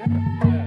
Yeah.